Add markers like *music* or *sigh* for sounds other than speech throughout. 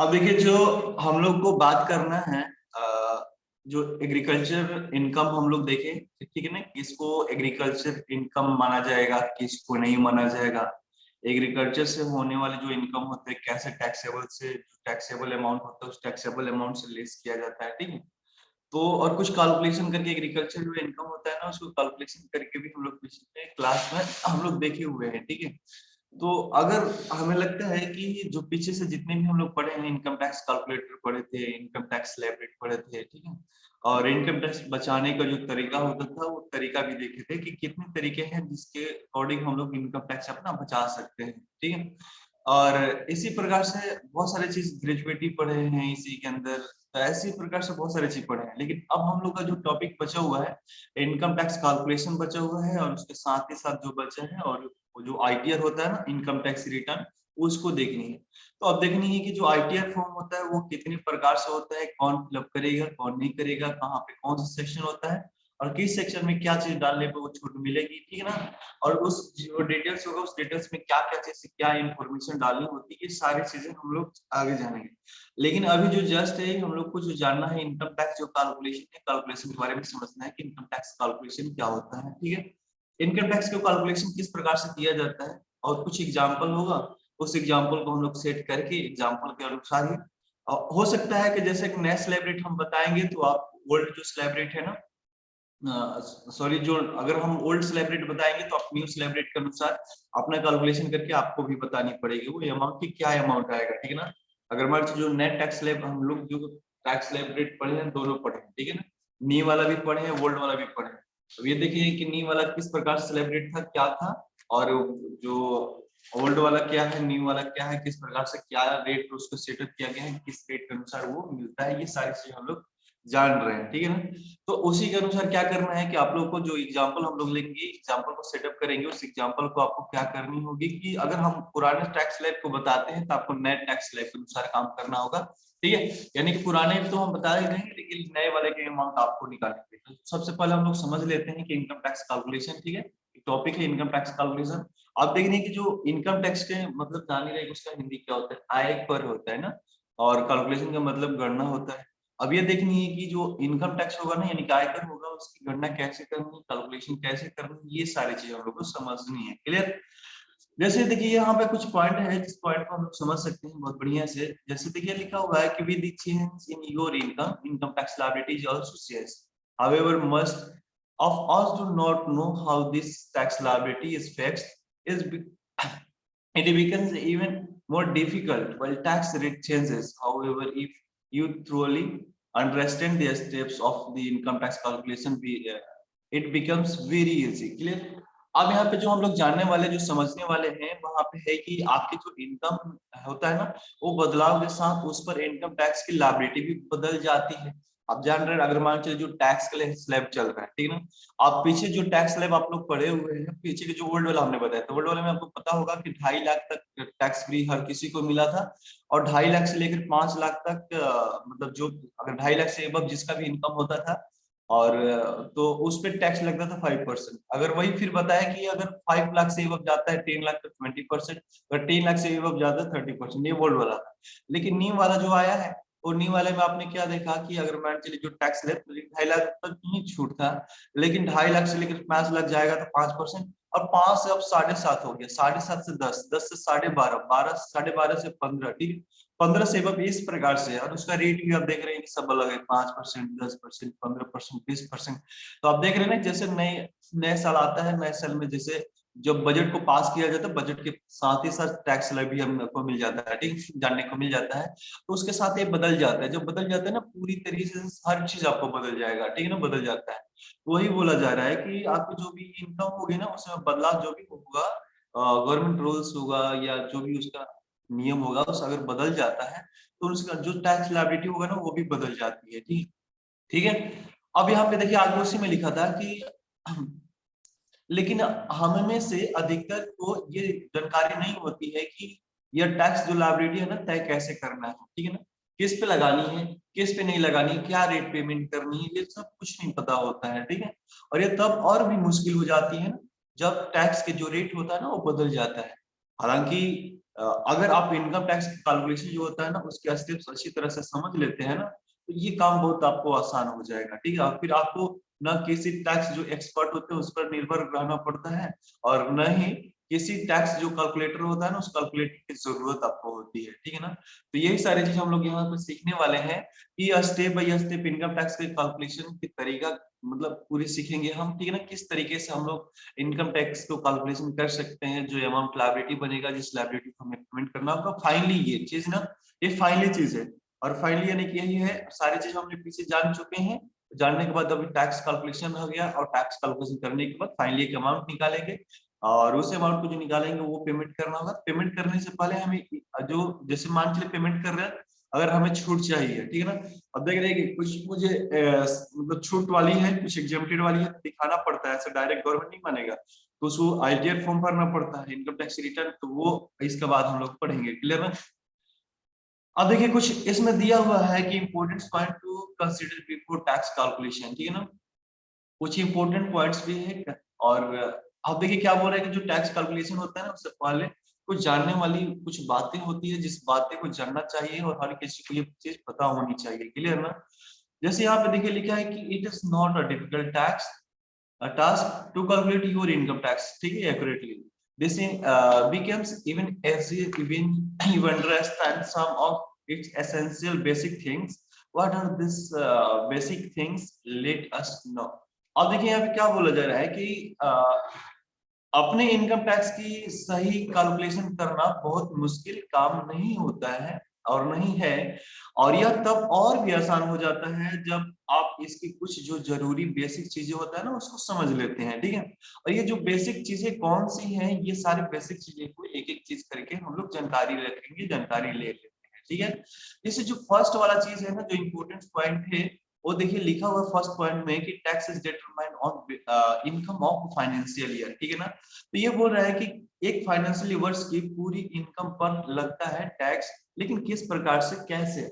अब देखिए, जो हम लोग को बात करना है जो एग्रीकल्चर इनकम हम लोग देखें, ठीक है ना? किसको एग्रीकल्चर इनकम माना जाएगा, किसको नहीं माना जाएगा? एग्रीकल्चर से होने वाले जो इनकम होते हैं, कैसे टैक्सेबल से टैक्सेबल अमाउंट होता है, उस टैक्सेबल अमाउंट से लेस किया जाता है, ठीक है? तो और कुछ कैलकुलेशन करके एग्रीकल्चर जो इनकम होता है ना, उसको कैलकुलेशन करके भी हम लोग पिछले क्लास में हम लोग देखे हुए हैं, ठीक है? तो अगर हमें लगता है कि जो पीछे से जितने भी हम लोग पढ़े हैं इनकम टैक्स कैलकुलेटर पढ़े थे इनकम टैक्स स्लैब पढ़े थे, ठीक है? और इनकम टैक्स बचाने का जो तरीका होता था, वो तरीका भी देखे थे कि कितने तरीके हैं जिसके अकॉर्डिंग हम लोग इनकम टैक्स अपना बचा सकते हैं, ठीक है? और इसी प्रकार से बहुत सारे चीज़ ग्रेजुएटी पढ़े हैं इसी के अंदर तो ऐसी प्रकार से बहुत सारे चीज़ पढ़े हैं। लेकिन अब हम लोग का जो टॉपिक बचा हुआ है इनकम टैक्स कैलकुलेशन बचा हुआ है और उसके साथ ही साथ जो बचा है और जो आईटीआर होता है ना इनकम टैक्स रिटर्न उसको देखनी है। तो अब देखनी है कि जो आईटीआर फॉर्म होता है, वो कितने प्रकार से होता है, कौन फिलअप करेगा, कौन नहीं करेगा, कहाँ पे कौन सा सेक्शन होता है, और किस सेक्शन में क्या चीज़ डालने पे वो छूट मिलेगी, ठीक है ना? और उस जो डिटेल्स होगा, उस डिटेल्स में क्या क्या चीज़ क्या इंफॉर्मेशन डालनी होती है, ये सारी चीज़ें हम लोग आगे जानेंगे। लेकिन अभी जो जस्ट है, हम लोग को जो जानना है इनकम टैक्स जो कैलकुलेशन है कैलकुलेशन के बारे में समझना है कि इनकम टैक्स कैलकुलेशन क्या होता है, ठीक है? इनकम टैक्स का कैलकुलेशन किस प्रकार से किया जाता है? और कुछ एग्ज़ाम्पल होगा? उस एग्ज़ाम्पल को हम लोग सेट करके एग्ज़ाम्पल के अनुसार ही हो सकता है कि जैसे एक नया स्लैब रेट हम बताएँगे तो आप ओल्ड जो स्लैब रेट है ना सॉरी जो अगर हम ओल्ड स्लैब रेट बताएँगे तो आप न्यू स्लैब रेट के अनुसार अपना कैलकुलेशन करके आपको भी बतानी पड़ेगी वो अमाउंट की क्या अमाउंट आएगा, ठीक है ना? अगर मान जो नेट टैक्स हम लोग जो टैक्स स्लैब रेट पढ़े हैं, दोनों पढ़े ठीक है ना? नी वाला भी पढ़े हैं ओल्ड वाला भी पढ़े हैं। तो ये देखिए कि नी वाला किस प्रकार से स्लैब रेट था, क्या था? और जो ओल्ड वाला क्या है, न्यू वाला क्या है, किस प्रकार से क्या रेट पर उसको सेटअप किया गया है, किस रेट के अनुसार वो मिलता है, ये सारी चीज़ें हम लोग जान रहे हैं, ठीक है ना? तो उसी के अनुसार क्या करना है कि आप लोग को जो एग्जांपल हम लोग लेंगे एग्जांपल को सेटअप करेंगे, उस एग्जांपल को आपको क्या करनी होगी कि अगर हम पुराने टैक्स स्लैब को बताते हैं तो आपको नए टैक्स स्लैब के अनुसार काम करना होगा। ठीक है? यानी कि पुराने तो हम बता ही रहे लेकिन नए वाले के अमाउंट आपको निकालेंगे तो सबसे पहले हम लोग समझ लेते हैं कि इनकम टैक्स कैलकुलेशन ठीक है? टॉपिक है इनकम टैक्स कैलकुलेशन आप देखने की जो इनकम टैक्स के मतलब जान ही रहे उसका हिंदी क्या होता है? आय पर होता है ना? और कैलकुलेशन का मतलब गणना होता है। अब ये देखनी है कि जो इनकम टैक्स होगा ना, यानी आयकर होगा, उसकी गणना कैसे करनी कैलकुलेशन कैसे करनी ये सारी चीज़ें हम लोग को समझनी है। क्लियर जैसे देखिए यहाँ पे कुछ पॉइंट है जिस पॉइंट को हम लोग समझ सकते हैं बहुत बढ़िया से। जैसे देखिए लिखा हुआ है कि with change in your income income tax liabilities also change however must of us do not know how this tax liability is fixed is it becomes even more difficult while tax rate changes however if you thoroughly understand the steps of the income tax calculation it becomes very easy clear अब यहाँ पे जो हम लोग जानने वाले, जो समझने वाले हैं, वहाँ पे है कि आपकी जो इनकम होता है ना, वो बदलाव के साथ उस पर इनकम टैक्स की लाइबिलिटी भी बदल जाती है। आप जान रहे हैं, अगर मान चलिए जो टैक्स के स्लैब चल रहा है, ठीक है ना, आप पीछे जो टैक्स स्लैब आप लोग पढ़े हुए हैं, पीछे के जो ओल्ड वाला हमने बताया तो ओल्ड वाले में आपको पता होगा कि ढाई लाख तक टैक्स फ्री हर किसी को मिला था, और ढाई लाख से लेकर पाँच लाख तक मतलब जो, अगर ढाई लाख से अब जिसका भी इनकम होता था और तो उस पर टैक्स लगता था फाइव परसेंट अगर वही फिर बताया कि अगर फाइव लाख से अब जाता है टेन लाख तक ट्वेंटी परसेंट अगर टेन लाख से अब जाता है थर्टी परसेंट ये बोल्ड वाला था। लेकिन नीम वाला जो आया है, और नी वाले में आपने क्या देखा कि अगर मान चलिए जो टैक्स ले तो ढाई लाख तक ही छूट था, लेकिन ढाई लाख से लेकर पाँच लाख जाएगा तो पाँच परसेंट और पाँच से अब साढ़े सात हो गया। साढ़े सात से दस दस से साढ़े बारह बारह, साढ़े बारह से पंद्रह, ठीक पंद्रह से अब इस प्रकार से, और उसका रेट भी आप देख रहे हैं कि सब अलग है, पाँच परसेंट, दस परसेंट, पंद्रह परसेंट, बीस परसेंट। तो आप देख रहे हैं ना, जैसे नए नए साल आता है, नए साल में जैसे जब बजट को पास किया जाता है बजट के साथ ही साथ टैक्स भी हमको मिल जाता है, ठीक? जानने को मिल जाता है। तो उसके साथ ये बदल जाता है। जब बदल जाता है ना, पूरी तरीके से हर चीज़ आपको बदल जाएगा, ठीक है ना? बदल जाता है। वही बोला जा रहा है कि आपकी जो भी इनकम होगी ना, उसमें बदलाव जो भी होगा गवर्नमेंट रूल्स होगा या जो भी उसका नियम होगा, उस अगर बदल जाता है तो उसका जो टैक्स लाइबिलिटी होगा ना, वो भी बदल जाती है, ठीक? ठीक है? अब यहाँ पे देखिए आगे उसी में लिखा था कि *clears throat* लेकिन हम में से अधिकतर को ये जानकारी नहीं होती है कि यह टैक्स जो लाइबिलिटी है ना, तय कैसे करना है, ठीक है ना? किस पे लगानी है, किस पे नहीं लगानी, क्या रेट पेमेंट करनी है, ये सब कुछ नहीं पता होता है, ठीक है? और ये तब और भी मुश्किल हो जाती है ना, जब टैक्स के जो रेट होता है ना, वो बदल जाता है। हालाँकि अगर आप इनकम टैक्स कैलकुलेशन जो होता है ना, उसके स्टेप्स अच्छी तरह से समझ लेते हैं ना तो ये काम बहुत आपको आसान हो जाएगा, ठीक है? फिर आपको न किसी टैक्स जो एक्सपर्ट होते हैं, उस पर निर्भर रहना पड़ता है, और न ही किसी टैक्स जो कैलकुलेटर होता है ना, उस कैलकुलेटर की ज़रूरत आपको होती है, ठीक है ना? तो यही सारी चीज़ हम लोग यहाँ पे सीखने वाले हैं कि step by step income tax के कैलकुलेशन की तरीका मतलब पूरी सीखेंगे हम, ठीक है ना? किस तरीके से हम लोग इनकम टैक्स को कैलकुलेशन कर सकते हैं, जो अमाउंट लाइबिलिटी बनेगा, जिस लाइबिलिटी को हमें पेमेंट करना होगा फाइनली ये चीज़ ना, ये फाइनली चीज़ है, और फाइनली यानी कि यही है, सारी चीज़ हमने पीछे जान चुके हैं, जानने के बाद अभी टैक्स कैलकुलेशन हो गया, और टैक्स कैलकुलेशन करने के बाद फाइनली एक अमाउंट निकालेंगे और उस अमाउंट को जो निकालेंगे, वो पेमेंट करना होगा। पेमेंट करने से पहले हमें जो, जैसे मान चलिए पेमेंट कर रहे हैं, अगर हमें छूट चाहिए, ठीक है ना? अब देख रहे कुछ मुझे मतलब छूट वाली है, कुछ एग्जामेटेड वाली है, दिखाना पड़ता है, ऐसा डायरेक्ट गवर्नमेंट नहीं मानेगा। तो उसको आईटीआर फॉर्म भरना पड़ता है इनकम टैक्स रिटर्न तो वो इसके बाद हम लोग पढ़ेंगे क्लियर ना? अब देखिए, कुछ इसमें दिया हुआ है कि important point to consider before tax calculation ठीक है ना? कुछ इंपोर्टेंट पॉइंट्स भी है और अब देखिए क्या बोल रहे हैं कि जो टैक्स कैलकुलेशन होता है ना उससे पहले कुछ जानने वाली कुछ बातें होती है जिस बातें को जानना चाहिए और हर किसी को ये चीज़ पता होनी चाहिए क्लियर ना जैसे यहाँ पे देखिए लिखा है कि it is not a difficult tax task to calculate your income tax ठीक है accurately uh, becomes even as even *coughs* you understand some of its essential basic things. What are these uh, basic things? Let us know. अब देखिए यहाँ पे क्या बोला जा रहा है कि uh, अपने इनकम टैक्स की सही कैलकुलेशन करना बहुत मुश्किल काम नहीं होता है और नहीं है। और यह तब और भी आसान हो जाता है जब आप इसकी कुछ जो ज़रूरी बेसिक चीज़ें होता है ना, उसको समझ लेते हैं, ठीक है? और ये जो बेसिक चीज़ें कौन सी हैं, ये सारे बेसिक चीज़ें को एक एक चीज़ करके हम लोग जानकारी रखेंगे, जानकारी ले लेते हैं, ठीक है? जैसे जो फ़र्स्ट वाला चीज़ है ना, जो इम्पोर्टेंट पॉइंट है वो देखिए लिखा हुआ फ़र्स्ट पॉइंट में कि tax is determined on income of financial year ठीक है ना? तो ये बोल रहा है कि एक फाइनेंशियल वर्ष की पूरी इनकम पर लगता है टैक्स लेकिन किस प्रकार से, कैसे?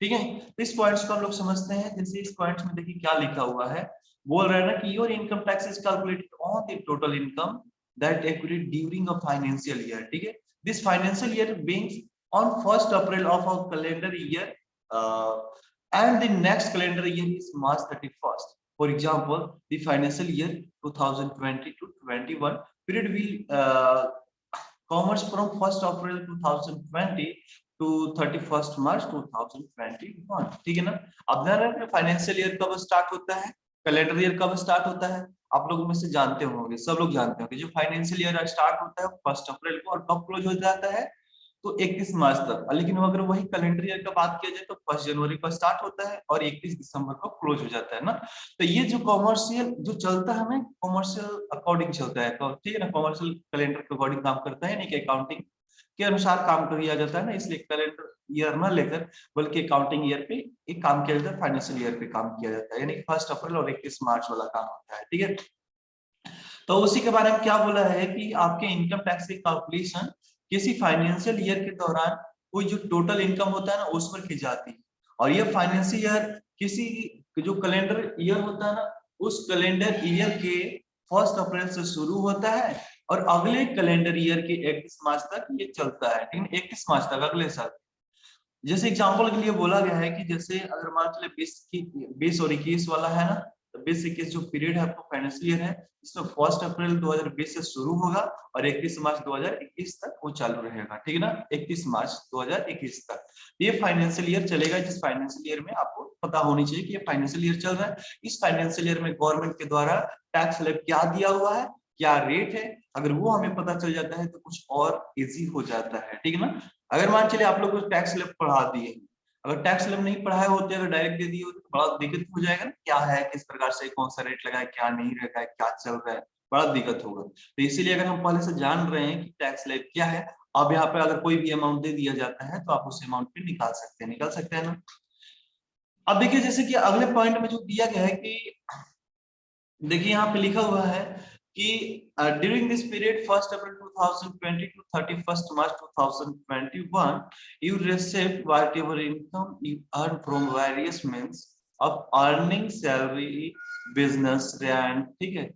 ठीक है? तो इस पॉइंट्स को हम लोग समझते हैं। जैसे इस पॉइंट्स में देखिए क्या लिखा हुआ है। बोल रहा है ना कि your income tax is calculated on the total income that accrued during a financial year ठीक है? This financial year being on first April of a calendar year and the next calendar year is March 31st. For example, the financial year 2020 to 21 period will uh, commerce from 1st April 2020 to thirty March two thousand twenty one ठीक है ना? अब ध्यान financial year कब start होता है? Calendar year कब start होता है? आप लोग में से जानते होंगे सब लोग जानते होंगे। जो फाइनेंशियल ईयर स्टार्ट होता है फ़र्स्ट अप्रैल को और कब क्लोज हो जाता है? तो 31 मार्च तक। लेकिन अगर वही कैलेंडर ईयर का बात किया जाए तो फ़र्स्ट जनवरी को स्टार्ट होता है और 31 दिसंबर को क्लोज हो जाता है ना? तो ये जो कॉमर्शियल, जो चलता है हमें, कॉमर्शियल अकॉर्डिंग चलता है। तो ठीक है ना, कॉमर्शियल कैलेंडर के अकॉर्डिंग काम करता है नहीं कि अकाउंटिंग के अनुसार काम किया जाता है ना, इसलिए कैलेंडर ईयर न लेकर, बल्कि अकाउंटिंग ईयर पे एक काम किया जाता है फाइनेंशियल ईयर पे काम किया जाता है, यानी फ़र्स्ट अप्रैल और इक्कीस मार्च वाला काम होता है, ठीक है? तो उसी के बारे में क्या बोला है कि आपके इनकम टैक्स की कैलकुलेशन किसी फाइनेंशियल ईयर के दौरान कोई जो टोटल इनकम होता है ना उस पर जाती है। और ये फाइनेंशियल ईयर किसी जो कैलेंडर ईयर होता है ना, उस कैलेंडर ईयर के फ़र्स्ट अप्रैल से शुरू होता है और अगले कैलेंडर ईयर के इकतीस मार्च तक ये चलता है, ठीक है? इकतीस मार्च तक, अगले साल। जैसे एग्ज़ाम्पल के लिए बोला गया है कि जैसे अगर मान चले बीस की, बीस और इक्कीस वाला है ना तो बीस इक्कीस जो पीरियड है आपको फाइनेंशियल ईयर है, इसमें फ़र्स्ट अप्रैल 2020 से शुरू होगा और इकतीस मार्च 2021 तक वो चालू रहेगा, ठीक है ना? इकतीस मार्च 2021 तक। ये फाइनेंशियल ईयर चलेगा, जिस फाइनेंशियल ईयर में आपको पता होनी चाहिए कि ये फाइनेंशियल ईयर चल रहा है। इस फाइनेंशियल ईयर में गवर्नमेंट के द्वारा टैक्स स्लैब क्या दिया हुआ है, क्या रेट है, अगर वो हमें पता चल जाता है तो कुछ और इजी हो जाता है, ठीक है ना? अगर मान चले आप लोग टैक्स स्लैब पढ़ा दिए अगर टैक्स स्लैब नहीं पढ़ाए होते अगर डायरेक्ट दे दिए होते तो बड़ा दिक्कत हो जाएगा ना, क्या है, किस प्रकार से, कौन सा रेट लगा है, क्या नहीं रखा है, क्या चल रहा है, बड़ा दिक्कत होगा। तो इसीलिए अगर हम पहले से जान रहे हैं कि टैक्स स्लैब क्या है, अब यहाँ पे अगर कोई भी अमाउंट दे दिया जाता है तो आप उस अमाउंट पे निकाल सकते हैं, निकाल सकते हैं ना। अब देखिए, जैसे कि अगले पॉइंट में जो दिया गया है कि, देखिए, यहाँ पे लिखा हुआ है कि during this period first April 2020 to 31st March 2021 you receive whatever income you earn from various means of earning salary business rent ठीक है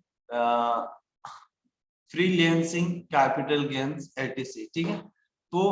फ्रीलांसिंग कैपिटल गेन्स एटीसी ठीक है तो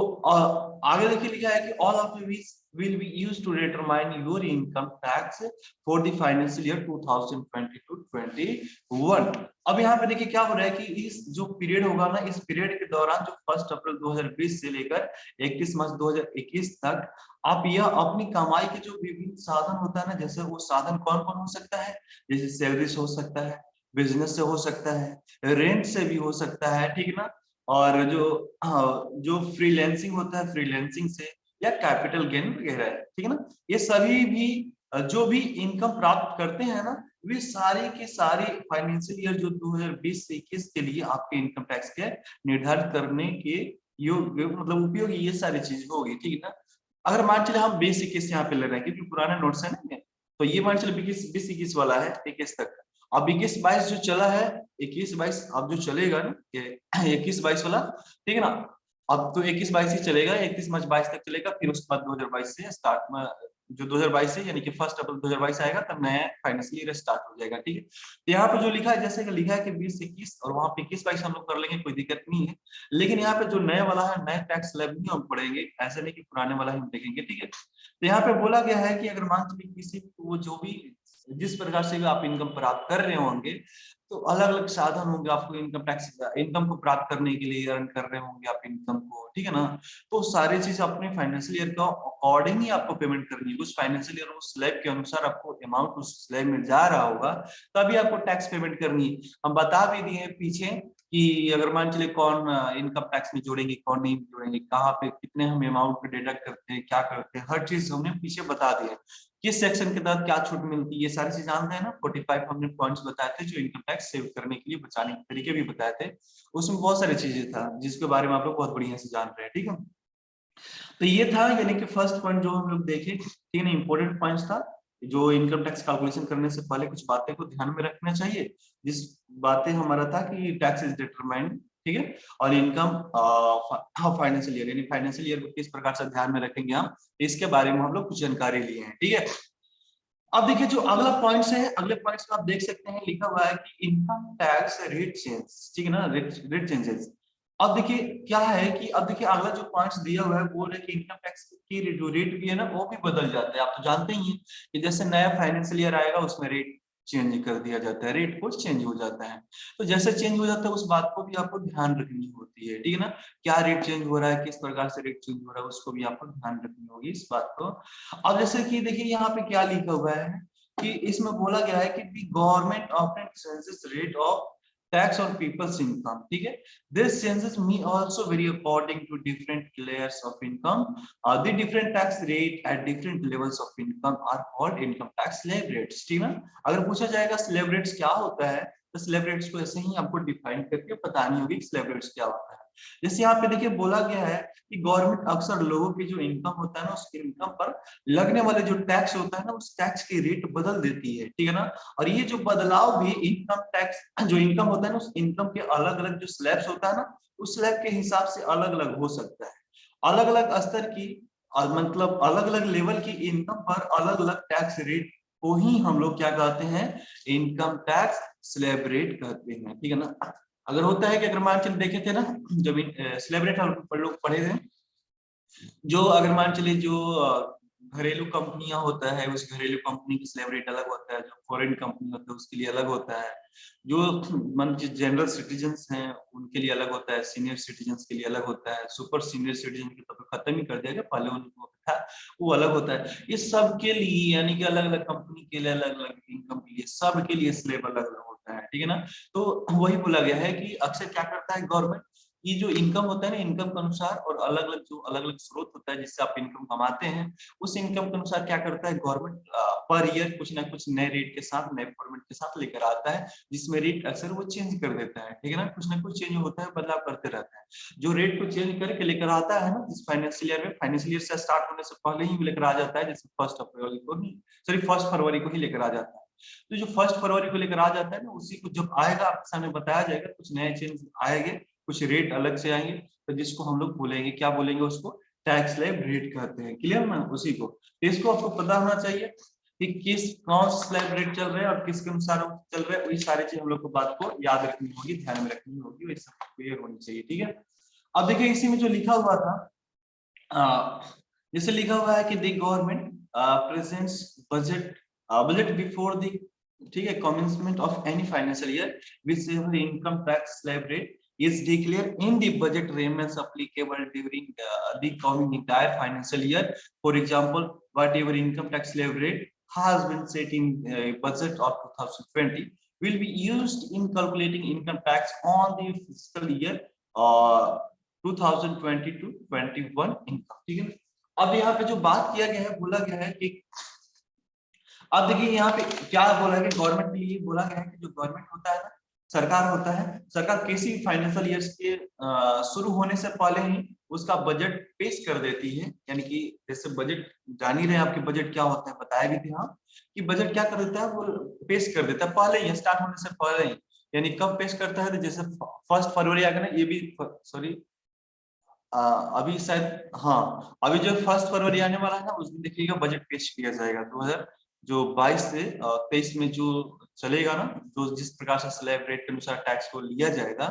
आगे देखिए लिखा है कि all of these will be used to determine your income tax for the financial year 2020-21 अब यहाँ पे देखिए क्या हो रहा है कि इस जो पीरियड होगा ना, इस पीरियड के दौरान जो फ़र्स्ट अप्रैल 2020 से लेकर 31 मार्च 2021 तक आप यह अपनी कमाई के जो विभिन्न साधन होता है ना, जैसे वो साधन कौन कौन हो सकता है? जैसे सैलरी से हो सकता है बिज़नेस से हो सकता है रेंट से भी हो सकता है, ठीक है ना? और जो जो फ्रीलैंसिंग होता है फ्रीलैंसिंग से या कैपिटल गेन वगैरह है, ठीक है ना? ये सभी भी, जो भी इनकम प्राप्त करते हैं ना, वे सारे के सारे फाइनेंशियल ईयर जो 2020 से 21 के लिए आपके इनकम टैक्स के निर्धारित करने के योग्य मतलब उपयोगी ये सारी चीज़ होगी, ठीक है ना? अगर मान चले हम बीस इक्कीस यहाँ पे ले रहे हैं, क्योंकि पुराने नोट्स है ना तो ये मान चले बीस बीस इक्कीस वाला है, इक्कीस तक। अब इक्कीस बाईस जो चला है, इक्कीस बाईस अब जो चलेगा ना इक्कीस बाईस वाला, ठीक है ना? अब तो इक्कीस बाईस ही चलेगा इक्कीस मार्च बाईस तक चलेगा, फिर उसके बाद दो हज़ार बाईस से स्टार्ट में, जो 2022 से, यानी कि फ़र्स्ट अप्रैल 2022 आएगा, तब नया फाइनेंशियल ईयर स्टार्ट हो जाएगा, ठीक है? तो यहाँ पे जो लिखा है, जैसे कि लिखा है कि 20 इक्कीस, और वहाँ पे इक्कीस बाईस हम लोग कर लेंगे, कोई दिक्कत नहीं है। लेकिन यहाँ पे जो नया वाला है नए टैक्स स्लैब नहीं हम पढ़ेंगे, ऐसे नहीं कि पुराने वाला ही हम देखेंगे, ठीक है? तो यहाँ पे बोला गया है कि अगर मान चलिए किसी वो जो भी, जिस प्रकार से भी आप इनकम प्राप्त कर रहे होंगे तो अलग अलग साधन होंगे आपको इनकम टैक्स इनकम को प्राप्त करने के लिए अर्न कर रहे होंगे आप इनकम को, ठीक है ना? तो सारी चीज़ अपने फाइनेंशियल ईयर का अकॉर्डिंग ही आपको पेमेंट करनी है। उस फाइनेंशियल ईयर उस स्लैब के अनुसार आपको अमाउंट उस स्लैब में जा रहा होगा, तभी आपको टैक्स पेमेंट करनी है। हम बता भी दिए पीछे कि अगर मान चले कौन इनकम टैक्स में जोड़ेंगे, कौन नहीं जोड़ेंगे, कहाँ पे कितने हम अमाउंट पे डिडक्ट करते हैं, क्या करते हैं, हर चीज़ हमने पीछे बता दिया किस सेक्शन के तहत क्या छूट मिलती है, ये सारी चीज़ जानते हैं ना 45 हमने पॉइंट्स बताए थे, जो इनकम टैक्स सेव करने के लिए बचाने के तरीके भी बताए थे। उसमें बहुत सारी चीज़ें था, जिसके बारे में आप लोग बहुत बढ़िया से जान रहे हैं, ठीक है? तो ये था, यानी कि फ़र्स्ट पॉइंट जो हम लोग देखे, ठीक है इंपॉर्टेंट पॉइंट था, जो इनकम टैक्स कैलकुलेशन करने से पहले कुछ बातें को ध्यान में रखना चाहिए। जिस बातें हमारा था कि टैक्स इज़ डिटरमाइंड ठीक है? और इनकम फाइनेंशियल ईयर यानी फाइनेंशियल ईयर को किस प्रकार से ध्यान में रखेंगे हम, इसके बारे में हम लोग कुछ जानकारी लिए हैं, ठीक है? अब देखिए जो अगला पॉइंट्स है, अगले पॉइंट्स में आप देख सकते हैं, लिखा हुआ है कि इनकम टैक्स रेट चेंज ठीक है ना? रेट चेंजेस अब देखिए क्या है कि, अब देखिए अगला जो पॉइंट्स दिया हुआ है, वो है कि इनकम टैक्स की जो रेट भी है ना, वो भी बदल जाता है। आप तो जानते ही हैं कि जैसे नया फाइनेंशियल ईयर आएगा, उसमें रेट चेंज कर दिया जाता है रेट को चेंज हो जाता है। तो जैसे चेंज हो जाता है, उस बात को भी आपको ध्यान रखनी होती है, ठीक है ना? क्या रेट चेंज हो रहा है, किस प्रकार से रेट चेंज हो रहा है, उसको भी आपको ध्यान रखनी होगी इस बात को। अब जैसे कि देखिए, यहाँ पे क्या लिखा हुआ है कि इसमें बोला गया है कि government of rate of tax on people's income ठीक है this changes me also vary according to different layers of income uh, the different tax rate at different levels of income are called income tax slab rates ठीक है अगर पूछा जाएगा rates kya क्या होता है तो rates ko को ऐसे ही आपको karke करके बतानी होगी slab rates क्या होता है जैसे यहाँ पे देखिए बोला गया है कि गवर्नमेंट अक्सर लोगों की जो इनकम होता है ना, उस इनकम पर लगने वाले जो टैक्स होता है ना, उस टैक्स की रेट बदल देती है, ठीक है ना? और ये जो बदलाव भी इनकम टैक्स जो इनकम होता है ना, उस इनकम के अलग अलग जो स्लैब्स होता है ना, उस स्लैब के हिसाब से अलग अलग हो सकता है। अलग अलग स्तर की और मतलब अलग अलग लेवल की इनकम पर अलग अलग टैक्स रेट को ही हम लोग क्या कहते हैं इनकम टैक्स स्लैब रेट कहते हैं, ठीक है ना? अगर होता है कि अगर मान चले देखे थे ना, जब सिलेब्रेट लोग पढ़े थे, जो अगर मान चले जो घरेलू कंपनियाँ होता है, उस घरेलू कंपनी की स्लैब रेट अलग होता है, जो फॉरेन कंपनी होता है, उसके लिए अलग होता है, जो, मन जनरल सिटीजन हैं, उनके लिए अलग होता है सीनियर सिटीजन के लिए अलग होता है सुपर सीनियर सिटीजन के तो खत्म ही कर दिया गया, पहले उनको था, वो अलग होता है। ये सब के लिए, यानी कि अलग अलग कंपनी के लिए अलग अलग इनकम के लिए सब के लिए स्लेब अलग अलग होता है, ठीक है ना? तो वही बोला गया है कि अक्सर क्या करता है गवर्नमेंट ये जो इनकम होता है ना इनकम के अनुसार और अलग अलग जो अलग अलग स्रोत होता है जिससे आप इनकम कमाते हैं, उस इनकम के अनुसार क्या करता है गवर्नमेंट पर ईयर कुछ ना कुछ नए रेट के साथ, नए फॉर्मेट के साथ लेकर आता है, जिसमें रेट अक्सर वो चेंज कर देता है, ठीक है ना? कुछ ना कुछ चेंज होता है, बदलाव करते रहता है। जो रेट को चेंज करके लेकर आता है ना, जिस फाइनेंशियल ईयर में फाइनेंशियल ईयर से स्टार्ट होने से पहले ही लेकर आ जाता है, जैसे फ़र्स्ट अप्रैल को ही सॉरी फ़र्स्ट फरवरी को ही लेकर आ जाता है। तो जो फ़र्स्ट फरवरी को लेकर आ जाता है ना, उसी को जब आएगा, आपके सामने बताया जाएगा, कुछ नए चेंज आएँगे, कुछ रेट अलग से आएँगे तो जिसको हम लोग बोलेंगे, क्या बोलेंगे उसको? टैक्स लेब रेट कहते हैं क्लियर ना? उसी को। तो इसको आपको पता होना चाहिए कि किस कौन स्लैब रेट चल रहा है और किसके अनुसार चल रहे है, वही सारी चीज़ हम लोग को बात को याद रखनी होगी, ध्यान में रखनी होगी वही सब क्लियर होनी चाहिए, ठीक है? अब देखिए, इसी में जो लिखा हुआ था जैसे लिखा हुआ है कि the government presents budget budget before the ठीक है commencement of any financial year which income tax slab rate is declared in the budget payments applicable during uh, the coming entire financial year. For example, whatever income tax levy rate has been set in uh, budget of 2020 will be used in calculating income tax on the fiscal year uh, 2020 to 21 income. ठीक है अब यहाँ पे जो बात किया गया है बोला गया है कि अब देखिए यहाँ पे क्या बोला गया गवर्नमेंट के लिए बोला गया है कि जो गवर्नमेंट होता है ना, सरकार होता है, सरकार किसी फाइनेंशियल ईयर्स के शुरू होने से पहले ही उसका बजट पेश कर देती है। यानी कि जैसे बजट जान ही रहे आपके बजट क्या होता है, बताया भी थे। हाँ कि बजट क्या कर देता है, वो पेश कर देता है, पहले ही स्टार्ट होने से पहले ही। यानी कब पेश करता है तो जैसे फ़र्स्ट फरवरी आ गया ना, ये भी सॉरी अभी शायद हाँ अभी जो फ़र्स्ट फरवरी आने वाला है ना उस दिन देखिएगा बजट पेश किया जाएगा, दो हज़ार जो 22 से तेईस में जो चलेगा ना, जो जिस प्रकार से स्लैब रेट के अनुसार टैक्स को लिया जाएगा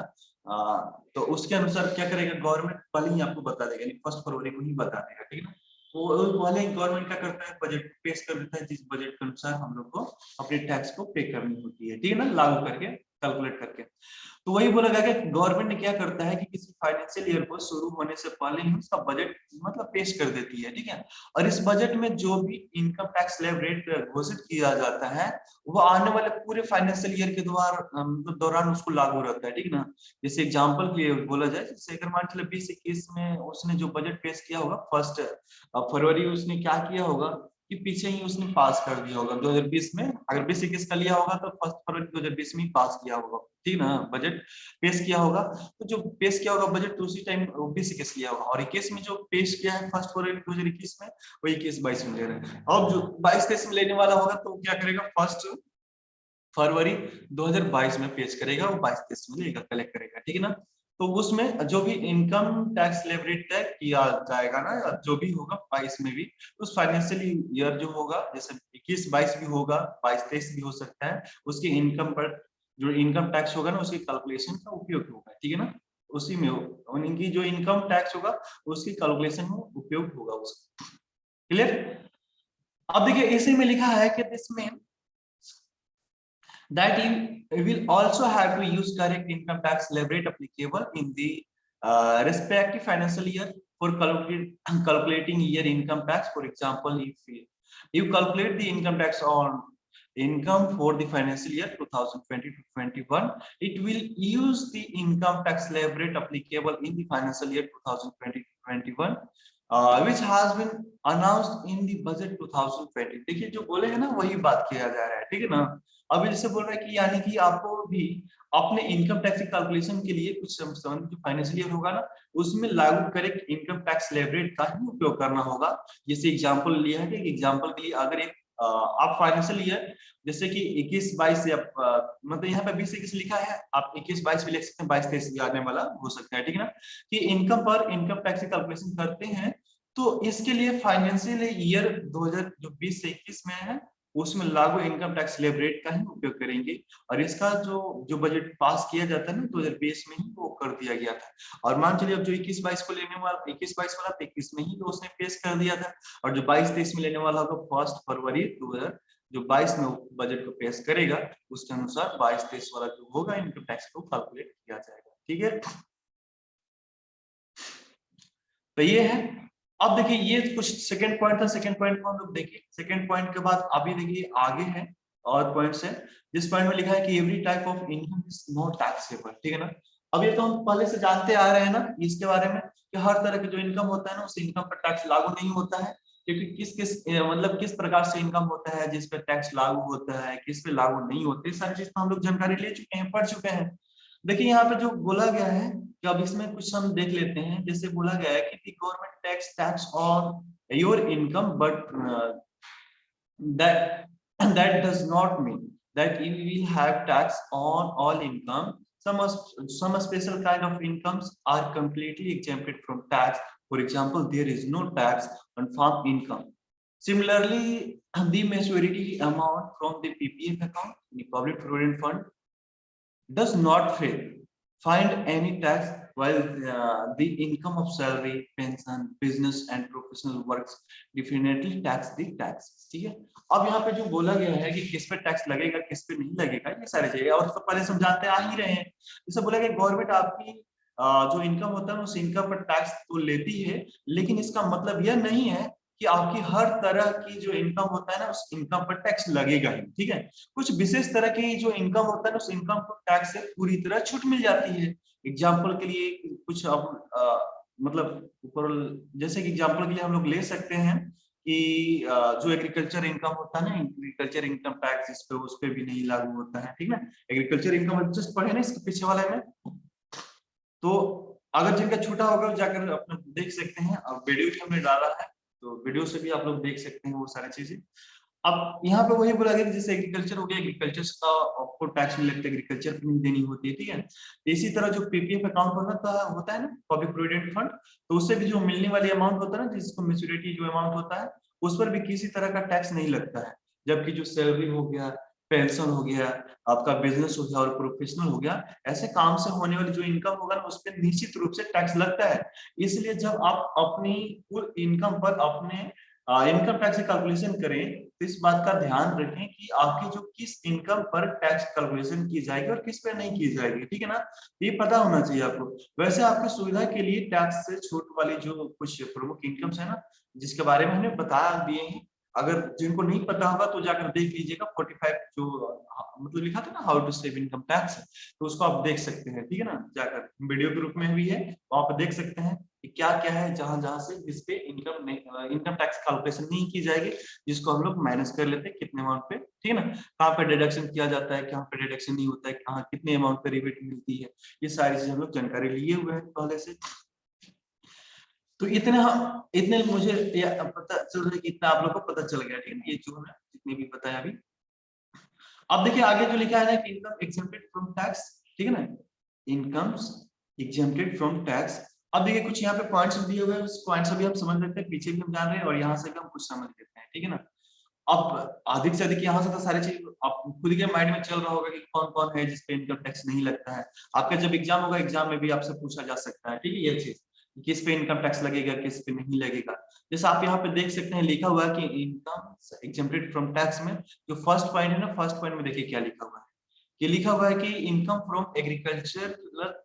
तो उसके अनुसार क्या करेगा? गवर्नमेंट पहले ही आपको बता देगा फ़र्स्ट फरवरी को ही बता देगा, ठीक है ना? तो पहले गवर्नमेंट क्या करता है? बजट पेश कर देता है, जिस बजट के अनुसार हम लोग को अपने टैक्स को पे करनी होती है, ठीक है ना? लागू करके। कैलकुलेट करके। तो वही बोला गया कि गवर्नमेंट क्या करता है कि किसी फाइनेंशियल ईयर को शुरू होने से पहले ही उसका बजट मतलब पेश कर देती है, ठीक है? और इस बजट में जो भी इनकम टैक्स स्लैब रेट घोषित किया जाता है, वो आने वाले पूरे फाइनेंशियल ईयर के द्वार दौरान उसको लागू रहता है, ठीक ना? जैसे एग्ज़ाम्पल के लिए बोला जाए, जैसे अगर मान चले बीस में उसने जो बजट पेश किया होगा फ़र्स्ट फरवरी उसने क्या किया होगा? कि पीछे ही उसने पास कर दिया होगा। 2020 में अगर बीस इक्कीस का लिया होगा तो फ़र्स्ट फरवरी 2020 में पास किया होगा। ठीक ना? बजट पेश किया होगा। तो जो पेश किया होगा बजट उसी टाइम बीस इक्कीस लिया होगा। और इक्कीस में जो पेश किया है फ़र्स्ट फरवरी दो हज़ार इक्कीस में वो इक्कीस बाईस में ले रहे हैं। और जो बाईस तेईस में लेने वाला होगा तो क्या करेगा? फ़र्स्ट फरवरी 2022 में पेश करेगा वो बाईस तेईस में लेगा कलेक्ट करेगा। ठीक है ना? तो उसमें जो भी इनकम टैक्स लेवरेज तय किया जाएगा ना जो भी होगा बाईस में भी, उस फाइनेंशियल ईयर जो होगा, जैसे इक्कीस, बाईस भी होगा, बाईस, तेईस भी हो सकता है, उसकी इनकम पर जो इनकम टैक्स होगा ना, उसकी कैलकुलेशन का उपयोग होगा, ठीक है ना? उसी में उनकी जो इनकम टैक्स होगा, उसकी कैलकुलेशन में उपयोग होगा उसका। क्लियर अब देखिए, इसी में लिखा है कि दिस में that you will also have to use correct income tax leverage applicable in the uh, respective financial year for *coughs* calculate, calculating year income tax. For example, if you calculate the income tax on income for the financial year 2020 to 21, it will use the income tax leverage applicable in the financial year 2020 to 21 uh, which has been announced in the budget 2020 देखिए जो बोले हैं ना वही बात किया जा रहा है ठीक है ना अभी जैसे बोल रहा है कि यानी कि आपको भी अपने इनकम टैक्स कैलकुलेशन के लिए कुछ फाइनेंशियल ईयर होगा ना, उसमें लागू करेक्ट इनकम टैक्स लेवरेट का ही उपयोग करना होगा। जैसे एग्जांपल लिया है कि एग्जांपल के लिए अगर एक आप फाइनेंशियल ईयर जैसे कि 21 22 से आप मतलब यहाँ पे 20 इक्कीस लिखा है, आप 21 22 भी लिख सकते हैं 22 23 भी आने वाला हो सकता है, ठीक है ना? कि इनकम पर इनकम टैक्स कैलकुलेशन करते हैं तो इसके लिए फाइनेंशियल ईयर 2000 जो 20 से 21 में है उसमें लागू इनकम टैक्स स्लेब रेट का ही उपयोग करेंगे। और इसका जो जो बजट पास किया जाता है ना, दो में ही वो कर दिया गया था। और मान चलिए अब जो इक्कीस बाईस को लेने वाला, इक्कीस बाईस वाला तो इक्कीस में ही तो उसने पेश कर दिया था। और जो बाईस तेईस में लेने वाला होगा, फ़र्स्ट फरवरी दो जो 22 में बजट को पेश करेगा, उसके अनुसार 22 तेईस वाला जो होगा इनकम टैक्स को कैलकुलेट किया जाएगा। ठीक है? तो ये है अब देखिए, ये कुछ सेकंड पॉइंट था सेकंड पॉइंट को हम लोग देखिए। सेकंड पॉइंट के बाद अभी देखिए, आगे है, और पॉइंट्स है। जिस पॉइंट में लिखा है कि every type of income is not taxable ठीक है ना? अब ये तो हम पहले से जानते आ रहे हैं ना, इसके बारे में, कि हर तरह के जो इनकम होता है ना, उस इनकम पर टैक्स लागू नहीं होता है, क्योंकि किस किस मतलब किस प्रकार से इनकम होता है, जिस पे टैक्स लागू होता है, किस पे लागू नहीं होते, सारी चीज़ तो हम लोग जानकारी ले चुके हैं, पढ़ चुके हैं। देखिए, यहाँ पे जो बोला गया है कि अब इसमें कुछ हम देख लेते हैं। जैसे बोला गया है कि government tax tax on your income but that does not mean that you will have tax on all income some special kind of incomes are completely exempted from tax for example there is no tax on farm income similarly the maturity amount from the PF account public provident fund does not fail. Find any tax while uh, the income of salary pension business and professional works definitely tax the tax. ठीक है अब यहाँ पे जो बोला गया है कि किस पे टैक्स लगेगा किस पे नहीं लगेगा ये सारी चीज़ें। और तो पहले समझाते आ ही रहे हैं। जैसे बोला गया गवर्नमेंट आपकी जो इनकम होता है उस इनकम पर टैक्स तो लेती है लेकिन इसका मतलब यह नहीं है कि आपकी हर तरह की जो इनकम होता है ना, उस इनकम पर टैक्स लगेगा ही, ठीक है? कुछ विशेष तरह की जो इनकम होता है ना, उस इनकम पर टैक्स से पूरी तरह छूट मिल जाती है। एग्ज़ाम्पल के लिए कुछ अब मतलब ऊपर, जैसे कि एग्ज़ाम्पल के लिए हम लोग ले सकते हैं कि जो एग्रीकल्चर इनकम होता है ना एग्रीकल्चर इनकम टैक्स इस पे, उस पे भी नहीं लागू होता है, ठीक है? एग्रीकल्चर इनकम जस्ट पढ़े ना इसके पीछे वाले में? तो अगर जिनका छूटा होगा जाकर अपना देख सकते हैं। अब वीडियो भी हमने डाला है। तो वीडियो से भी आप लोग देख सकते हैं वो सारी चीज़ें। अब यहाँ पे वही बोला गया जैसे एग्रीकल्चर हो गया एग्रीकल्चर का आपको टैक्स नहीं लगता एग्रीकल्चर नहीं देनी होती है, ठीक है? इसी तरह जो पीपीएफ अकाउंट होता होता है ना पब्लिक प्रोविडेंट फंड तो उससे भी जो मिलने वाली अमाउंट होता है ना, जिसको मेच्योरिटी जो अमाउंट होता है, उस पर भी किसी तरह का टैक्स नहीं लगता है। जबकि जो सैलरी हो गया पेंशन हो गया, आपका बिज़नेस हो गया और प्रोफेशनल हो गया, ऐसे काम से होने वाली जो इनकम होगा ना, उस पर निश्चित रूप से टैक्स लगता है। इसलिए जब आप अपनी कुल इनकम पर अपने इनकम टैक्स कैलकुलेशन करें तो इस बात का ध्यान रखें कि आपकी जो किस इनकम पर टैक्स कैलकुलेशन की जाएगी और किस पर नहीं की जाएगी, ठीक है ना? ये पता होना चाहिए आपको। वैसे आपकी सुविधा के लिए टैक्स से छूट वाली जो कुछ प्रमुख इनकम्स है ना, जिसके बारे में हमने बता दिए हैं अगर जिनको नहीं पता होगा तो जाकर देख लीजिएगा 45 जो मतलब लिखा था ना how to save income tax तो उसको आप देख सकते हैं, ठीक है ना? जाकर वीडियो के रूप में भी है तो आप देख सकते हैं कि क्या क्या है जहाँ जहाँ से जिसपे इनकम इनकम टैक्स कैलकुलेशन नहीं की जाएगी, जिसको हम लोग माइनस कर लेते हैं कितने अमाउंट पे, ठीक है ना? कहाँ पे डिडक्शन किया जाता है, कहाँ पे डिडक्शन नहीं होता है, कहाँ कितने अमाउंट पे रिबेट मिलती है, ये सारी चीज़ें हम लोग जानकारी लिए हुए हैं पहले से। तो इतने इतने मुझे पता चल रहा है कि इतना आप लोग को पता चल गया ठीक है ये जो है, जितने भी पता है अभी। अब देखिए, आगे जो लिखा है ना कि इनकम एग्जेम्प्टेड फ्रॉम टैक्स ठीक है ना? इनकम्स एग्जेम्प्टेड फ्रॉम टैक्स अब देखिए, कुछ यहाँ पे पॉइंट्स दिए हुए हैं, उस पॉइंट्स भी हम समझ लेते हैं, पीछे भी हम जान रहे हैं और यहाँ से भी हम कुछ समझ लेते हैं, ठीक है ना? अब अधिक से अधिक यहाँ से तो सारी चीज़, आप खुद के माइंड में चल रहा होगा कि कौन कौन है जिसपे इनकम टैक्स नहीं लगता है। आपका जब एग्ज़ाम होगा एग्ज़ाम में भी आपसे पूछा जा सकता है, ठीक है, ये चीज़। किस पे इनकम टैक्स लगेगा, किस पे नहीं लगेगा। जैसे आप यहाँ पे देख सकते हैं, लिखा हुआ है कि इनकम एग्जेम्प्टेड फ्रॉम टैक्स में, जो फ़र्स्ट पॉइंट है ना फ़र्स्ट पॉइंट में देखिए क्या लिखा हुआ है। ये लिखा हुआ है कि इनकम फ्रॉम एग्रीकल्चर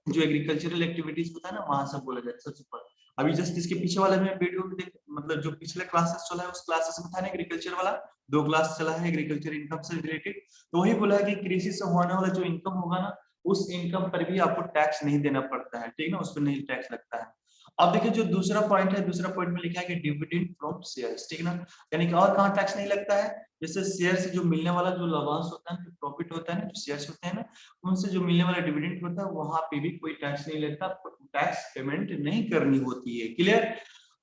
जो एग्रीकल्चरल एक्टिविटीज़ होता है ना, वहाँ से बोला जाए सबसे पहले। अभी जस्ट इसके पीछे वाले में वीडियो में देख मतलब जो पिछले क्लासेस चला है, उस क्लासेस में था ना एग्रीकल्चर वाला, दो क्लास चला है एग्रीकल्चर इनकम से रिलेटेड तो वही बोला है कि कृषि से होने वाला जो इनकम होगा ना, उस इनकम पर भी आपको टैक्स नहीं देना पड़ता है, ठीक ना, उस पर नहीं टैक्स लगता है। अब देखिए जो दूसरा पॉइंट है, दूसरा पॉइंट में लिखा है कि डिविडेंड फ्रॉम शेयर्स ठीक है ना? यानी कि और कहाँ टैक्स नहीं लगता है? जैसे शेयर से जो मिलने वाला जो लाभांश होता है प्रॉफिट होता है ना, जो शेयर्स होते हैं ना, उनसे जो मिलने वाला डिविडेंड होता है, वहाँ पे भी कोई टैक्स नहीं लगता टैक्स पेमेंट नहीं करनी होती है क्लियर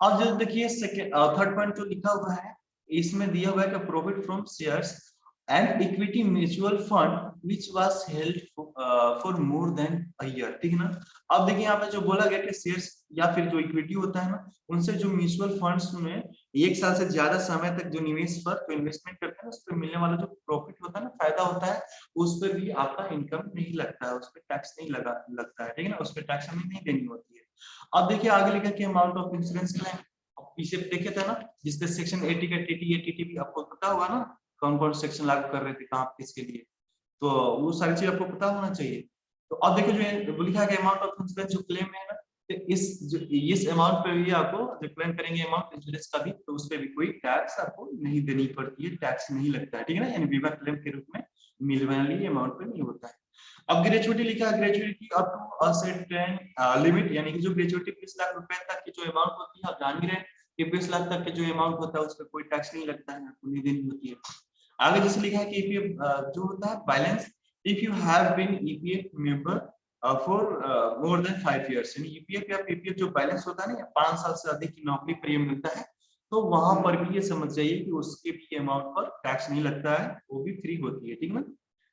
अब जो देखिए थर्ड पॉइंट जो लिखा हुआ है, इसमें दिया हुआ है कि profit from shares and equity mutual fund which was held for more than a year ठीक है ना? अब देखिए यहाँ पे जो बोला गया कि शेयर्स या फिर जो इक्विटी होता है ना, उनसे जो म्यूचुअल फंड्स में एक साल से ज़्यादा समय तक जो निवेश पर जो इन्वेस्टमेंट करते हैं, उस पर मिलने वाला जो प्रॉफिट होता है ना, फ़ायदा होता है, उस पर भी आपका इनकम नहीं लगता है, उस पर टैक्स नहीं लगा, लगता है, ठीक है ना? उस पर टैक्स हमें नहीं देनी होती है। अब देखिए आगे लिखा कि अमाउंट ऑफ़ इंश्योरेंस क्लेम पीछे देखे थे ना जिसपे सेक्शन एटी का टीटी टीटी भी आपको पता होगा ना, कौन कौन सेक्शन लागू कर रहे थे, कहाँ, किसके लिए। तो वो सारी चीज़ आपको पता होना चाहिए। तो अब देखो जो लिखा गया अमाउंट ऑफ़ इंश्योरेंस जो क्लेम है ना इस इस अमाउंट पे भी आपको जो करेंगे अमाउंट इंश्योरेंस का भी तो उस पर भी कोई टैक्स आपको नहीं देनी पड़ती है टैक्स नहीं लगता है, ठीक है ना? यानी बीमा क्लेम के रूप में मिलने वाली अमाउंट पे नहीं होता है। अब ग्रेचुटी लिखा ग्रेचुटी अप टू लिमिट यानी कि जो ग्रेचुटी बीस लाख रुपए तक की जो अमाउंट होती है, आप जान ही रहे कि बीस लाख तक के जो अमाउंट होता है, उस पर कोई टैक्स नहीं लगता है, आपको नहीं देनी होती है। आगे जैसे लिखा है कि ईपीएफ जो होता है balance if you have been EPF member for more than five years यानी ईपीएफ या पीपीएफ जो बैलेंस होता है ना पाँच साल से अधिक की नौकरी पर ये मिलता है तो वहाँ पर भी ये समझ जाइए कि उसके भी अमाउंट पर टैक्स नहीं लगता है, वो भी फ्री होती है, ठीक है ना?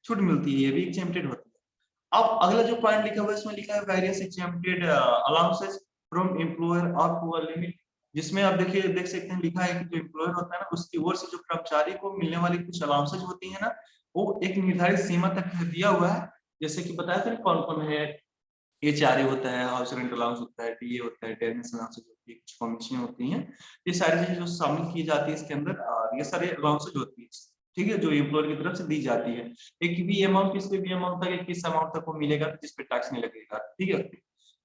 छूट मिलती है, ये भी एग्जेम्प्टेड होती है। अब अगला जो पॉइंट लिखा हुआ है इसमें लिखा है various exempted allowances from employer और टू लिमिट जिसमें आप देखिए, देख सकते हैं, लिखा है कि जो एम्प्लॉयर होता है ना, उसकी ओर से जो कर्मचारी को मिलने वाली कुछ अलाउंसेज होती है ना, वो एक निर्धारित सीमा तक दिया हुआ है जैसे कि बताया था कौन कौन है? एच आर होता है, हाउस रेंट अलाउंस होता है टी होता है टेनिस अलाउंसेज होती है, कुछ कमीशन होती हैं। ये सारी चीज़ें जो शामिल की जाती है इसके अंदर ये सारे अलाउंसेज होती है, ठीक है, जो एम्प्लॉयर की तरफ़ से दी जाती है। एक भी अमाउंट किस पे भी अमाउंट तक, किस अमाउंट तक वो मिलेगा, जिस पे टैक्स नहीं लगेगा, ठीक है?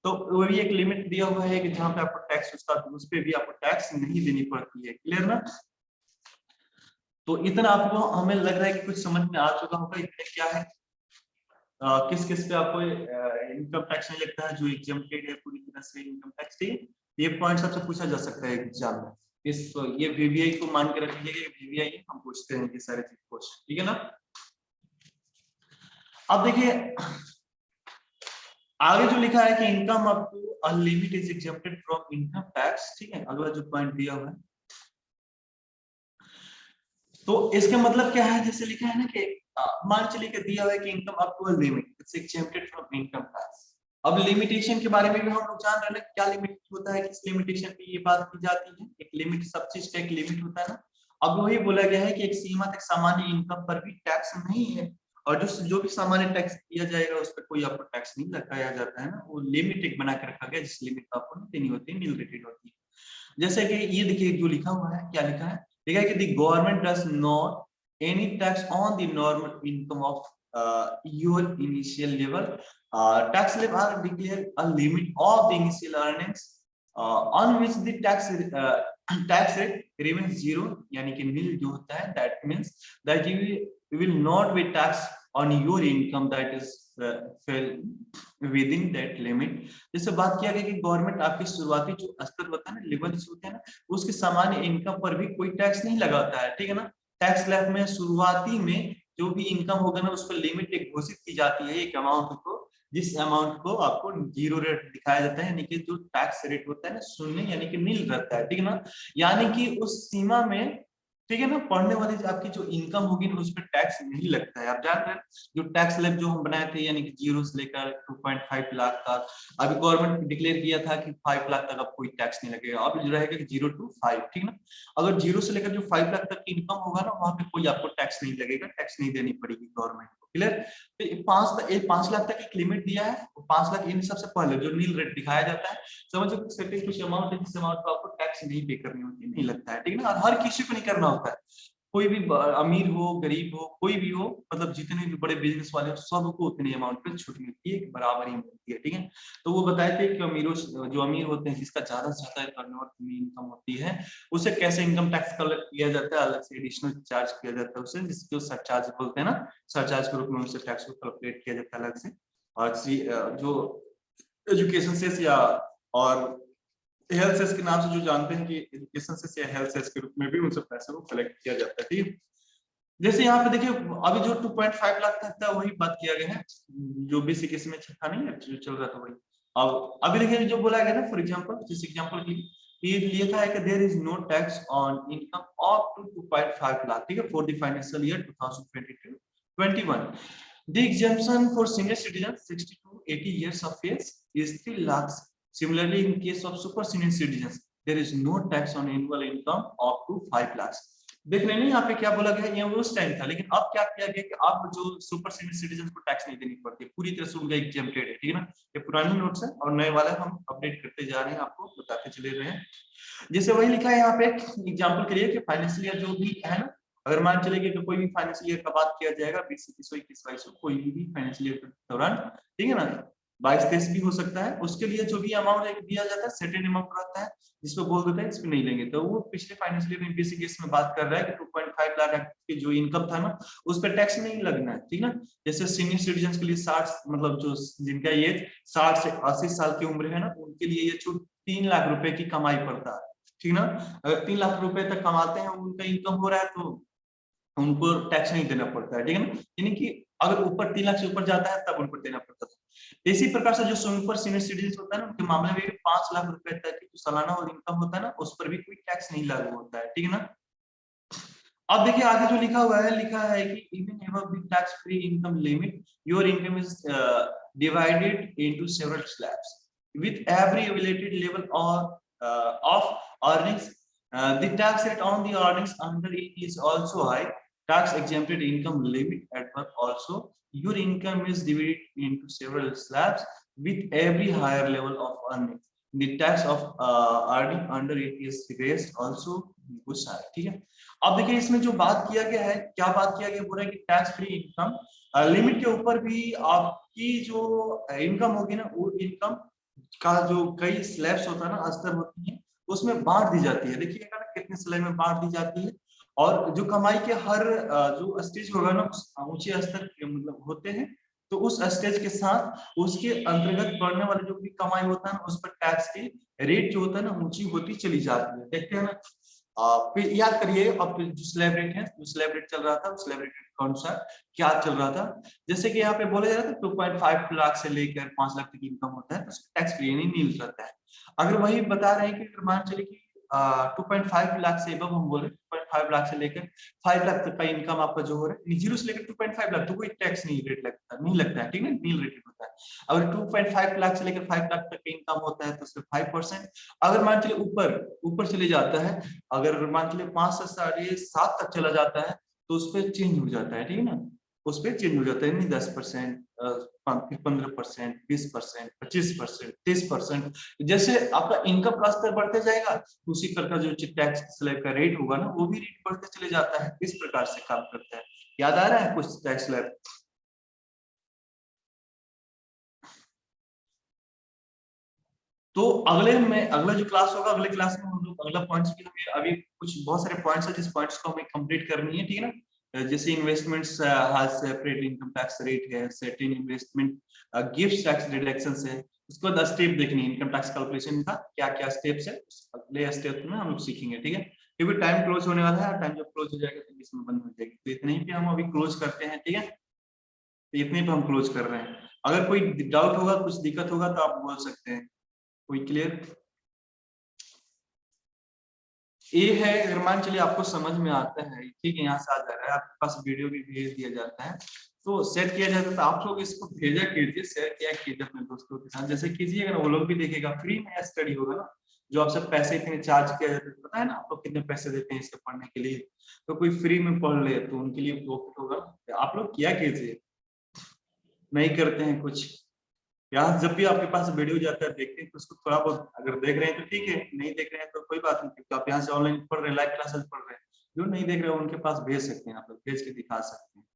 तो वो भी एक लिमिट दिया हुआ है कि जहाँ पे आपको टैक्स उसका, उस पर भी आपको टैक्स नहीं देनी पड़ती है क्लियर ना? तो इतना आपको हमें लग रहा है कि कुछ समझ में आ चुका होगा, इतने क्या है? किस किस पे आपको इनकम टैक्स नहीं लगता है, जो एग्जाम्प्टेड है पूरी तरह से इनकम टैक्स ये पॉइंट सबसे पूछा जा सकता है एग्ज़ाम में। इस, ये वीवीआई को मान के रख लीजिए वीवीआई हम पूछते हैं ये सारे चीज़ क्वेश्चन ठीक है ना? अब देखिए, आगे जो लिखा है कि income up to a is exempted from income tax ठीक है, अगला जो पॉइंट दिया हुआ है। तो इसका मतलब क्या है? जैसे लिखा है ना कि मान चलिए कि दिया हुआ है कि income up to limit it's exempted from income tax अब लिमिटेशन के बारे में भी हम लोग जान रहे हैं क्या लिमिट होता है, किस लिमिटेशन पे ये बात की जाती है? एक लिमिट सब चीज़ एक लिमिट होता है ना। अब वही बोला गया है कि एक सीमा तक सामान्य इनकम पर भी टैक्स नहीं है, और जो जो भी सामान्य टैक्स दिया जाएगा, उस पर कोई आपको टैक्स नहीं लगाया जाता है ना। वो लिमिट एक बना के रखा गया, जिस लिमिट का आपको देनी होती है नील रेटेड होती है। जैसे कि ये देखिए, जो लिखा हुआ है, क्या लिखा है? लिखा है कि the government does not any tax on the normal income of your initial level Uh, tax slab are declared a limit of the initial earnings uh, on which the tax uh, tax rate remains zero yani ki nil jo hota hai that means that you, will not be taxed on your income that is uh, fell within that limit जैसे बात किया गया कि government आपके शुरुआती जो स्तर होता है ना लेवल होते हैं ना उसके सामान्य इनकम पर भी कोई टैक्स नहीं लगाता है ठीक है ना टैक्स स्लैब में शुरुआती में जो भी इनकम होगा ना, उस पर लिमिट एक घोषित की जाती है एक अमाउंट को, जिस अमाउंट को आपको ज़ीरो रेट दिखाया जाता है, यानी कि जो टैक्स रेट होता है ना, शून्य यानी कि नील रहता है, ठीक है ना? यानी कि उस सीमा में ठीक है ना पढ़ने वाली आपकी जो इनकम होगी ना उस पर टैक्स नहीं लगता है। आप जान रहे हैं, जो टैक्स लेब जो हम बनाए थे, यानी कि ज़ीरो से लेकर 2.5 लाख तक, अभी गवर्नमेंट ने डिक्लेयर किया था कि 5 लाख तक अब कोई टैक्स नहीं लगेगा। अब रहेगा कि ज़ीरो टू फाइव ठीक ना? अगर ज़ीरो से लेकर जो फाइव लाख तक की इनकम होगा ना, वहाँ पे कोई आपको टैक्स नहीं लगेगा टैक्स नहीं देनी पड़ेगी गवर्नमेंट क्लियर तो पाँच पाँच लाख तक एक लिमिट दिया है। पाँच लाख इन सबसे पहले जो नील रेट दिखाया जाता है। समझो कुछ अमाउंट है, जिस अमाउंट को आपको टैक्स नहीं पे करनी होती, नहीं लगता है, ठीक है ना? हर किसी को नहीं करना होता है। कोई भी अमीर हो, गरीब हो, कोई भी हो मतलब जितने भी बड़े बिज़नेस वाले हो, सबको उतनी अमाउंट पे छूट मिलती है बराबर ही मिलती है, ठीक है? तो वो बताए थे कि अमीरों जो अमीर होते हैं, जिसका ज़्यादा से ज़्यादा टर्नओवर में इनकम होती है, उसे कैसे इनकम टैक्स कलेक्ट किया जाता है? अलग से एडिशनल चार्ज किया जाता है उसे, जिसको सरचार्ज बोलते हैं ना सरचार्ज के रूप में उसे टैक्स को कैलकुलेट किया जाता है अलग से। और जो एजुकेशन से या, और हेल्थ सेस के नाम से जो जानते हैं कि एजुकेशन से या हेल्थ सेस के रूप में भी उनसे पैसे को कलेक्ट किया जाता है, ठीक? जैसे यहाँ पे देखिए, अभी जो 2.5 लाख तक था वही बात किया गया है, जो बेसिक इसमें था नहीं है, जो चल रहा था वही। अब, अभी देखिए जो बोला गया ना फॉर एग्जांपल जिस एग्जांपल के लिए लिखा है कि there is no tax on income up to 2.5 lakh, ठीक है? For the financial year 2022 21 the exemption for senior citizens 60 to 80 years of age, is 3 lakhs Similarly, in case of super senior citizens, there is no tax on annual income up to five lakhs. देख रहे यहाँ पे क्या बोला गया? ये उस time था। लेकिन अब क्या किया गया कि अब जो सुपर सीनियर सिटीजन को टैक्स नहीं देनी पड़ती। पूरी तरह से उनका एग्जेम्प्टेड है ठीक है ना? ये पुरानी नोट्स है और नए वाले हम अपडेट करते जा रहे हैं आपको बताते चले रहे हैं। जैसे वही लिखा है यहाँ पे एग्ज़ाम्पल के लिए कि फाइनेंशियल जो भी है ना अगर मान चले कि कोई भी फाइनेंशियल ईयर का बात किया जाएगा बीस इक्कीस इक्कीस बाईस कोई भी फाइनेंशियल ईयर के दौरान ठीक है ना? बाईस तेईस भी हो सकता है। उसके लिए जो भी अमाउंट दिया जाता है सेटेन अमाउंट रहता है जिसपे बोल देते हैं इसमें नहीं लेंगे। तो वो पिछले फाइनेंशियल ईयर बेसिक केस में बात कर रहा है कि 2.5 लाख की जो इनकम था ना, उस पर टैक्स नहीं लगना है, ठीक ना जैसे सीनियर सिटीजन के लिए साठ मतलब जो जिनका एज साठ से अस्सी साल की उम्र है ना, उनके लिए ये छूट तीन लाख रुपए की कमाई पड़ता है, ठीक ना? अगर तीन लाख रुपए तक कमाते हैं, उनका इनकम हो रहा है तो उनको टैक्स नहीं देना पड़ता है, ठीक है ना? यानी कि अगर ऊपर तीन लाख से ऊपर जाता है, तब उनको देना पड़ता था इसी प्रकार से जो सुपर सीनियर सिटीजन होता है ना उनके मामले में पाँच लाख रुपए तक की सालाना और इनकम होता है ना उस पर भी कोई टैक्स नहीं लागू होता है ठीक है ना अब देखिए आगे जो लिखा हुआ है लिखा है कि even the tax free income limit your income is divided into several slabs with every evaluated level or uh, of earnings. Uh, the tax rate on the earnings under it is. Tax exempted income limit at work also. Your income is divided into several slabs with every higher level of earnings. The tax of uh, earning under it is raised also. ठीक है अब देखिए इसमें जो बात किया गया है क्या बात किया गया पूरा कि टैक्स फ्री इनकम लिमिट के ऊपर भी आपकी जो इनकम होगी ना वो इनकम का जो कई स्लैब्स होता है ना अस्तर होती है उसमें बांट दी जाती है देखिएगा ना कितने स्लैब में बांट दी जाती है और जो कमाई के हर जो स्टेज होगा ना ऊँचे स्तर के मतलब होते हैं तो उस स्टेज के साथ उसके अंतर्गत पड़ने वाले जो भी कमाई होता है ना, उस पर टैक्स की रेट जो होता है ना, ऊँची होती चली जाती है। देखते हैं ना फिर याद करिए, अब जो स्लैब है, जो स्लैब चल रहा था स्लैब कौन सा क्या चल रहा था? जैसे कि यहाँ पे बोला जा रहा था 2.5 लाख से लेकर पाँच लाख तक इनकम होता है तो टैक्स फ्री नहीं मिल रहता है। अगर वही बता रहे हैं कि मान चले कि टू पॉइंट फाइव लाख से अब हम बोल रहे हैं फाइव लाख से लेकर फाइव लाख तक का इनकम आपका जो हो रहा है ज़ीरो से लेकर टू पॉइंट फाइव लाख तो कोई टैक्स नहीं रेट लगता, नहीं लगता है, ठीक है? नील रेट होता है। अगर टू पॉइंट फाइव लाख से लेकर फाइव लाख तक का इनकम होता है तो सिर्फ़ फाइव परसेंट अगर मान चलिए ऊपर ऊपर चले जाता है, अगर मान चलिए पाँच से साढ़े सात तक चला जाता है तो उसपे चेंज हो जाता है, ठीक है ना? उस पर चेंज हो जाता है, नहीं दस परसेंट पंद्रह परसेंट, बीस परसेंट, पच्चीस परसेंट, तीस परसेंट। जैसे आपका इनकम का स्तर बढ़ते जाएगा, उसी प्रकार जो टैक्स स्लैब का रेट होगा ना, वो भी रेट बढ़ते चले जाता है, इस प्रकार से काम करता है। याद आ रहा है कुछ टैक्स स्लैब तो अगले में, अगला जो क्लास होगा, अगले क्लास में हम लोग अगला पॉइंट्स की हमें अभी कुछ बहुत सारे पॉइंट्स है, जिस पॉइंट्स को हमें कंप्लीट करनी है, ठीक है ना? जैसे investments has separate income tax rate है certain investment gift tax deduction है, उसके बाद स्टेप देखनी इनकम टैक्स कैलकुलेशन का क्या क्या स्टेप्स है अगले स्टेप में हम लोग सीखेंगे, ठीक है? क्योंकि टाइम क्लोज होने वाला है टाइम जब क्लोज हो जाएगा तो इसमें बंद हो जाएगी। तो इतने ही पे हम अभी क्लोज करते हैं, ठीक है? तो इतने पे हम क्लोज कर रहे हैं। अगर कोई डाउट होगा, कुछ दिक्कत होगा तो आप बोल सकते हैं। कोई क्लियर ए है अगर चलिए आपको समझ में आता है। ठीक है, यहाँ से आ जा रहा है। आपके पास वीडियो भी भेज दिया जाता है। तो सेट किया जाता है तो आप लोग इसको भेजा कीजिए शेयर किया कीजिए अपने दोस्तों के साथ। जैसे कीजिए, अगर वो लोग भी देखेगा फ्री में स्टडी होगा ना, जो आपसे पैसे इतने चार्ज किया जाता है पता है ना, आप लोग कितने पैसे देते हैं इसके पढ़ने के लिए? तो कोई फ्री में पढ़ ले तो उनके लिए प्रॉफिट होगा। आप लोग क्या कीजिए। नहीं करते हैं कुछ। यहाँ जब भी आपके पास वीडियो जाता है, देखते हैं तो उसको थोड़ा बहुत अगर देख रहे हैं तो ठीक है, नहीं देख रहे हैं तो कोई बात नहीं तो आप यहाँ से ऑनलाइन पढ़ रहे हैं लाइव क्लासेस पढ़ रहे हैं, जो नहीं देख रहे हैं उनके पास भेज सकते हैं, आप लोग भेज के दिखा सकते हैं।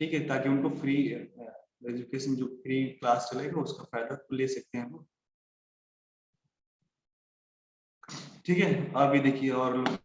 ठीक है, ताकि उनको फ्री एजुकेशन जो फ्री क्लास चलेगा, उसका फ़ायदा तो ले सकते हैं वो ठीक है, अभी देखिए और